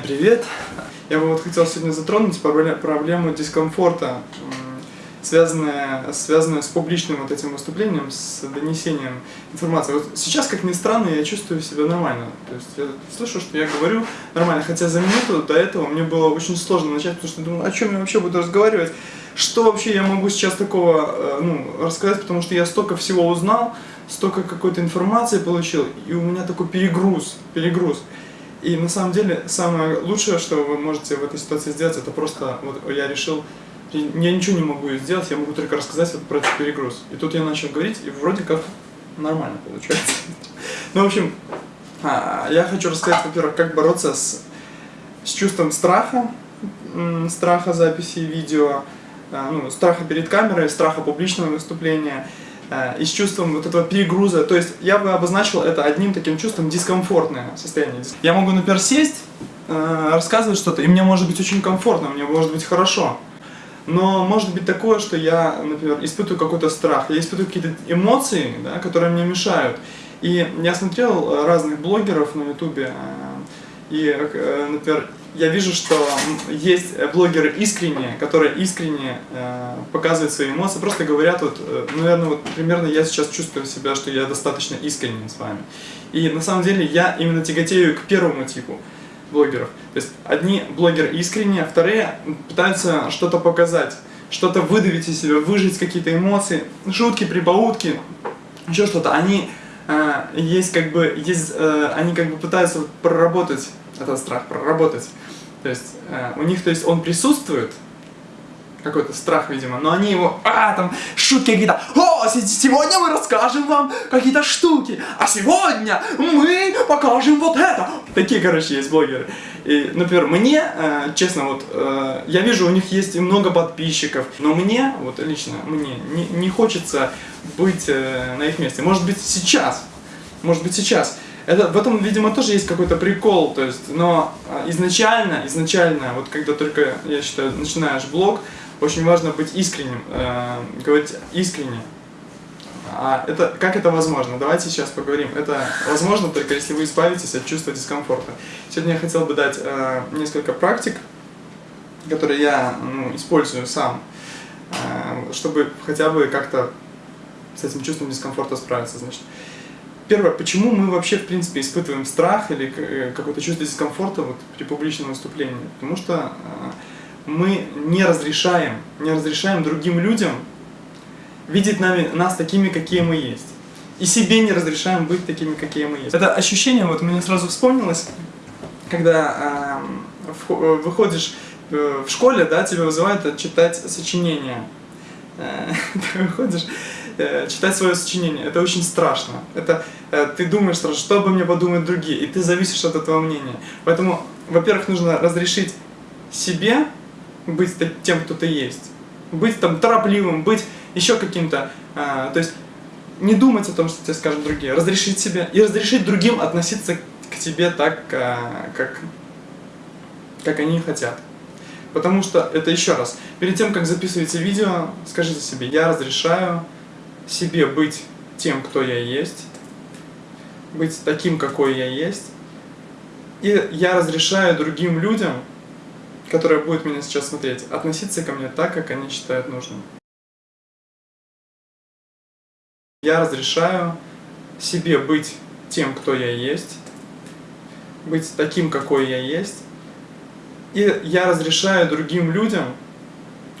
Привет! Я бы вот хотел сегодня затронуть проблему дискомфорта, связанная, связанная с публичным вот этим выступлением, с донесением информации. Вот сейчас, как ни странно, я чувствую себя нормально. То есть я слышу, что я говорю нормально, хотя за минуту до этого мне было очень сложно начать, потому что я думал, о чем я вообще буду разговаривать, что вообще я могу сейчас такого э, ну, рассказать, потому что я столько всего узнал, столько какой-то информации получил, и у меня такой перегруз, перегруз. И на самом деле самое лучшее, что вы можете в этой ситуации сделать, это просто, вот я решил, я ничего не могу сделать, я могу только рассказать вот про этот перегруз. И тут я начал говорить, и вроде как нормально получается. Ну, в общем, а, я хочу рассказать, во-первых, как бороться с, с чувством страха, страха записи видео, а, ну, страха перед камерой, страха публичного выступления, и с чувством вот этого перегруза. То есть я бы обозначил это одним таким чувством дискомфортное состояние. Я могу, например, сесть, э, рассказывать что-то, и мне может быть очень комфортно, мне может быть хорошо. Но может быть такое, что я, например, испытываю какой-то страх, я испытываю какие-то эмоции, да, которые мне мешают. И я смотрел разных блогеров на ютубе, э, и, например, я вижу, что есть блогеры искренние, которые искренне э, показывают свои эмоции, просто говорят, вот, э, наверное, вот примерно я сейчас чувствую себя, что я достаточно искренен с вами. И на самом деле я именно тяготею к первому типу блогеров. То есть одни блогеры искренние, а вторые пытаются что-то показать, что-то выдавить из себя, выжить какие-то эмоции, шутки, прибаутки, еще что-то. Они э, есть как бы, есть, э, они как бы пытаются проработать этот страх, проработать. То есть э, у них, то есть он присутствует, какой-то страх, видимо, но они его, а, там, шутки какие-то, о, сегодня мы расскажем вам какие-то штуки, а сегодня мы покажем вот это. Такие, короче, есть блогеры. И, например, мне, э, честно, вот, э, я вижу, у них есть много подписчиков, но мне, вот лично, мне не, не хочется быть э, на их месте. Может быть, сейчас, может быть, сейчас это, в этом, видимо, тоже есть какой-то прикол, то есть, но а, изначально, изначально, вот когда только, я считаю, начинаешь блог, очень важно быть искренним, э, говорить искренне. А это, как это возможно? Давайте сейчас поговорим. Это возможно только если вы избавитесь от чувства дискомфорта. Сегодня я хотел бы дать э, несколько практик, которые я ну, использую сам, э, чтобы хотя бы как-то с этим чувством дискомфорта справиться. Значит, Первое, почему мы вообще, в принципе, испытываем страх или э, какое-то чувство дискомфорта вот, при публичном выступлении? Потому что э, мы не разрешаем, не разрешаем другим людям видеть нами, нас такими, какие мы есть. И себе не разрешаем быть такими, какие мы есть. Это ощущение, вот мне сразу вспомнилось, когда э, выходишь э, в школе, да, тебя вызывают читать сочинения. Э, ты выходишь Э, читать свое сочинение. Это очень страшно. Это э, ты думаешь что обо мне подумают другие, и ты зависишь от этого мнения. Поэтому, во-первых, нужно разрешить себе быть тем, кто ты есть. Быть там торопливым, быть еще каким-то. Э, то есть не думать о том, что тебе скажут другие. Разрешить себе и разрешить другим относиться к тебе так, как, как они хотят. Потому что, это еще раз, перед тем, как записываете видео, скажите себе, я разрешаю себе быть тем, кто я есть, быть таким, какой я есть. И я разрешаю другим людям, которые будут меня сейчас смотреть, относиться ко мне так, как они считают нужным. Я разрешаю себе быть тем, кто я есть, быть таким, какой я есть. И я разрешаю другим людям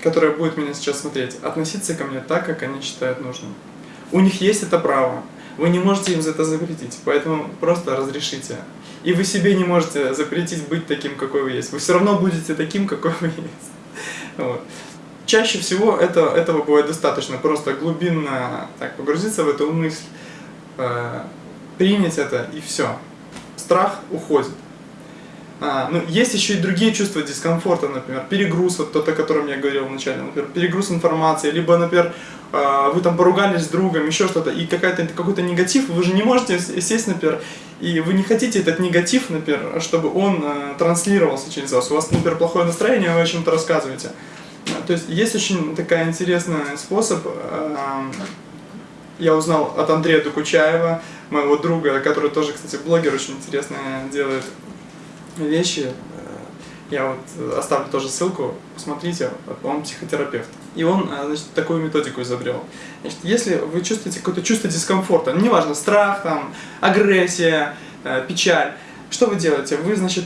которая будет меня сейчас смотреть, относиться ко мне так, как они считают нужным. У них есть это право. Вы не можете им за это запретить, поэтому просто разрешите. И вы себе не можете запретить быть таким, какой вы есть. Вы все равно будете таким, какой вы есть. Вот. Чаще всего это, этого бывает достаточно. Просто глубинно так, погрузиться в эту мысль, э, принять это и все. Страх уходит. А, ну, есть еще и другие чувства дискомфорта, например, перегруз, вот тот, о котором я говорил вначале, например, перегруз информации, либо, например, а, вы там поругались с другом, еще что-то, и какой-то негатив, вы же не можете сесть, например, и вы не хотите этот негатив, например, чтобы он э, транслировался через вас. У вас, например, плохое настроение, вы о чем-то рассказываете. А, то есть есть очень такая интересный способ, э, я узнал от Андрея Докучаева, моего друга, который тоже, кстати, блогер очень интересно делает вещи. Я вот э, оставлю тоже ссылку, посмотрите, он психотерапевт. И он, э, значит, такую методику изобрел. Значит, если вы чувствуете какое-то чувство дискомфорта, ну, неважно, страх, там, агрессия, э, печаль, что вы делаете? Вы, значит,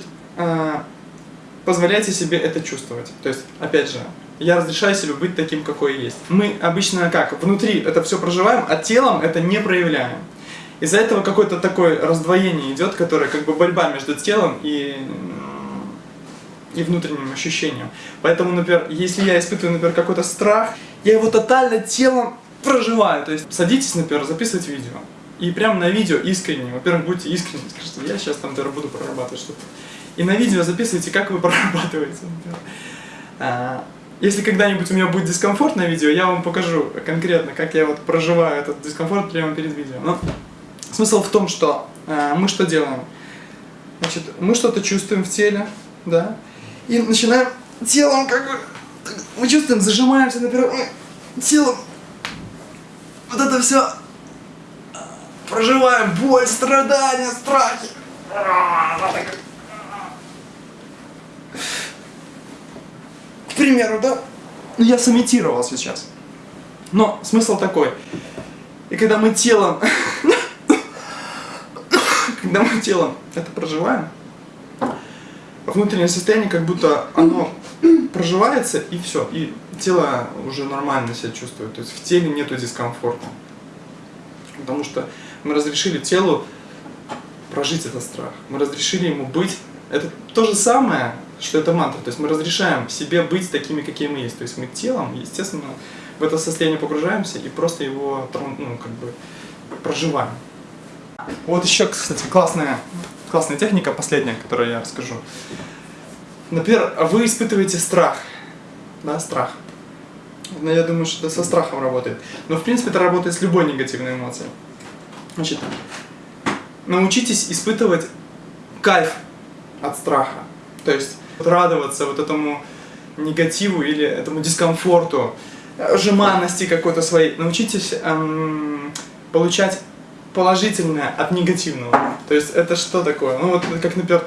позволяете себе это чувствовать. То есть, опять же, я разрешаю себе быть таким, какой есть. Мы обычно как? Внутри это все проживаем, а телом это не проявляем. Из-за этого какое-то такое раздвоение идет, которое как бы борьба между телом и и внутренним ощущением. Поэтому, например, если я испытываю, например, какой-то страх, я его тотально телом проживаю. То есть садитесь, например, записывать видео. И прямо на видео искренне, во-первых, будьте искренни, скажите, я сейчас там, например, буду прорабатывать что-то. И на видео записывайте, как вы прорабатываете. А, если когда-нибудь у меня будет дискомфорт на видео, я вам покажу конкретно, как я вот проживаю этот дискомфорт прямо перед видео. Но смысл в том, что э, мы что делаем? Значит, мы что-то чувствуем в теле, да, и начинаем телом как бы, мы чувствуем, зажимаемся, например, телом, вот это все проживаем, боль, страдания, страхи. К примеру, да? Ну, я сымитировал сейчас. Но смысл такой. И когда мы телом... когда мы телом это проживаем, внутреннее состояние как будто оно проживается и все, и тело уже нормально себя чувствует, то есть в теле нету дискомфорта. Потому что мы разрешили телу прожить этот страх, мы разрешили ему быть, это то же самое, что это мантра, то есть мы разрешаем себе быть такими, какие мы есть, то есть мы телом, естественно, в это состояние погружаемся и просто его ну, как бы проживаем. Вот еще, кстати, классная классная техника, последняя, которую я расскажу. Например, вы испытываете страх. Да, страх. Но я думаю, что это со страхом работает. Но в принципе это работает с любой негативной эмоцией. Значит, научитесь испытывать кайф от страха. То есть радоваться вот этому негативу или этому дискомфорту, жеманности какой-то своей. Научитесь эм, получать положительное от негативного. То есть это что такое? Ну вот как, например,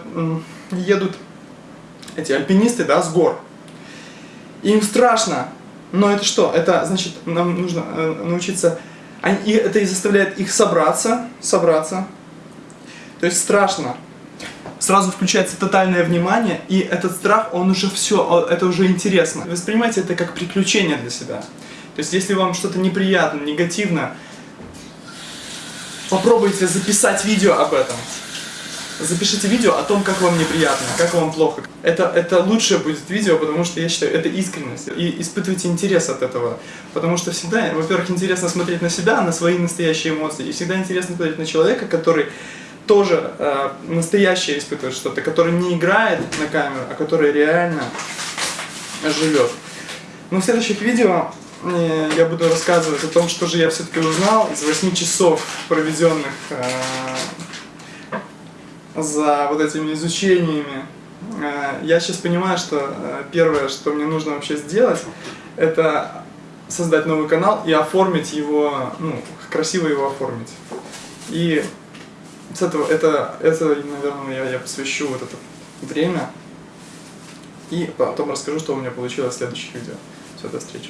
едут эти альпинисты, да, с гор. Им страшно, но это что? Это значит, нам нужно э, научиться, и это и заставляет их собраться, собраться. То есть страшно. Сразу включается тотальное внимание, и этот страх, он уже все, это уже интересно. Воспринимайте это как приключение для себя. То есть если вам что-то неприятно, негативно, попробуйте записать видео об этом. Запишите видео о том, как вам неприятно, как вам плохо. Это, это лучшее будет видео, потому что я считаю, это искренность. И испытывайте интерес от этого. Потому что всегда, во-первых, интересно смотреть на себя, на свои настоящие эмоции. И всегда интересно смотреть на человека, который тоже э, настоящее испытывает что-то, который не играет на камеру, а который реально живет. Но в следующих видео я буду рассказывать о том, что же я все-таки узнал из 8 часов, проведенных э, за вот этими изучениями. Э, я сейчас понимаю, что э, первое, что мне нужно вообще сделать, это создать новый канал и оформить его, ну, красиво его оформить. И с этого, это, это наверное, я, я посвящу вот это время. И потом расскажу, что у меня получилось в следующих видео. Все, до встречи.